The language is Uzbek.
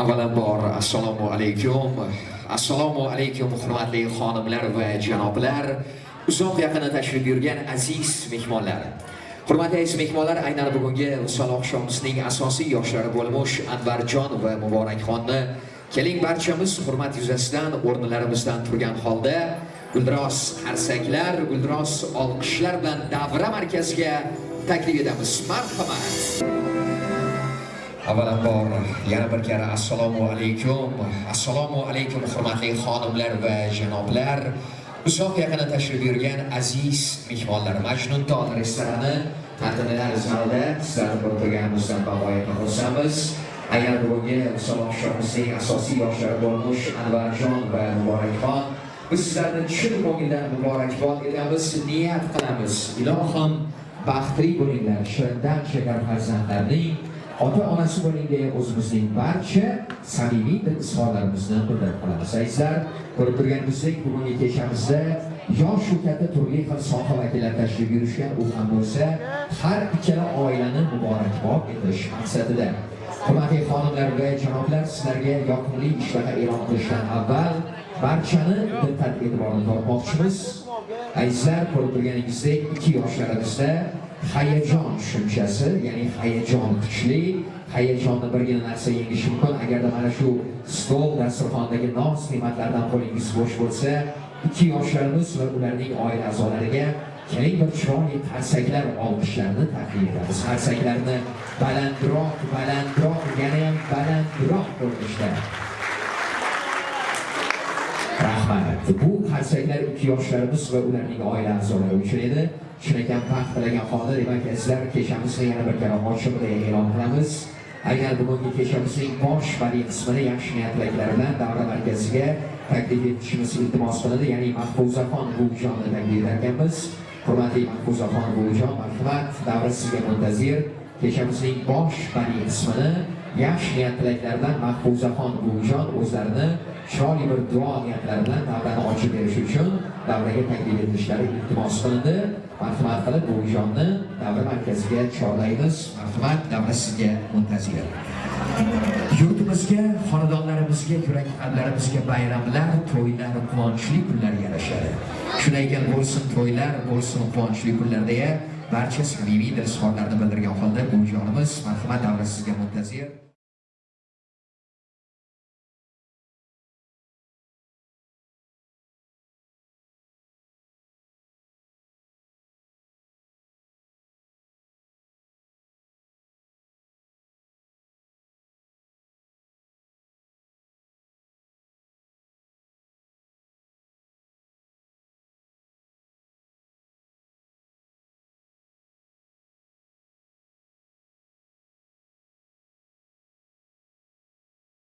avvalambor assalomu alaykum. Assalomu alaykum hurmatli xonimlar va janoblar. Uzoq yaqinda tashrif buyurgan aziz mehmonlar. Hurmatli aziz mehmonlar aynan bugungi misol oqshomimizning asosiy yoshlari bo'lmish anvarjon va muborakxonni keling barchamiz hurmat yuzasidan o'rnlarimizdan turgan holda guldiroz harsaklar guldiroz olqishlar bilan davra markaziga taklif etamiz. Marhamat! Avvalambor yana bir karra assalomu alaykum. Assalomu alaykum hurmatli xonimlar va janoblar. Uzoq yaqinda tashrif buyurgan aziz mehmonlar majnun tog' restorani tantanalar zalida sizlarni ko'rib turganimizdan bag'oyatda xursandmiz. Agar bugungi misol oqshomimizning asosiy yoshlari bo'lmish anvarjon va muborakxon biz sizlarni chin ko'ngildan muborakbod etamiz niyat qilamiz. Ilohim baxtli bo'linglar shirindan shakar farzandlarning ota onasi bo'ling o'zimizning barcha samimiy dil izhorlarimizni bildirib qolamiz azizlar ko'rib turganingizdek bugungi kechamizda yosh u turli xil soha vakillari tashrif buyurishgan u ham bo'lsa har ikkala oilani muborakbod etish maqsadida. Hurmatli xonimlar va janoblar sizlarga yoqimli ishtaha e'lon qilishdan avval barchani diqqat e'tiborini tortmoqchimiz. Azizlar ko'rib turganingizdek ikki yoshlarimizda hayajon tushunchasi ya'ni hayajon kuchli. Hayajonni birgina narsa yengishi mumkin. Agarda mana shu stol dasturxondagi noz ne'matlardan qo'lingiz bo'sh bo'lsa ikki yoshlarimiz va ularning oila a'zolariga keling bir chiroyli qarsaklar olqishlarni taqdim etamiz. Qarsaklarni balandroq balandroq yanayam balandroq ko'rinishda. Bu qarsaklar ikki yoshlarimiz va ularning oila a'zolari uchun edi chinakam baxt tilagan holda demak sizlar kechamizni yana bir karra ochib e'lon qilamiz. Agar bugungi kechamizning bosh va qismini yaxshi niyatlar bilan davra markaziga taklif etishimiz iltimos qilindi. Ya'ni mahfuzaxon buvijonni taklif etarkanmiz. Hurmatli mahfuzaxon buvijon marhamat. Davra sizga muntazir. Kechamizning bosh va qismini yaxshi niyatlar bilan mahfuzaxon buvijon o'zlarini chiroyli bir duo niyatlari bilan davrani ochib berish uchun davraga taklif etilishlari iltimos qilindi. Marhamat qilib bu buvijonni davra markaziga chorlaymiz. Marhamat davra sizga muntazir. Yurtimizga xonadonlarimizga yurak qalblarimizga bayramlar to'ylar quvonchli kunlar yarashadi. Shunday ekan bo'lsin to'ylar bo'lsin quvonchli kunlar deya barcha samimiy dil izhorlarini bildirgan holda buvijonimiz marhamat davra sizga muntazir.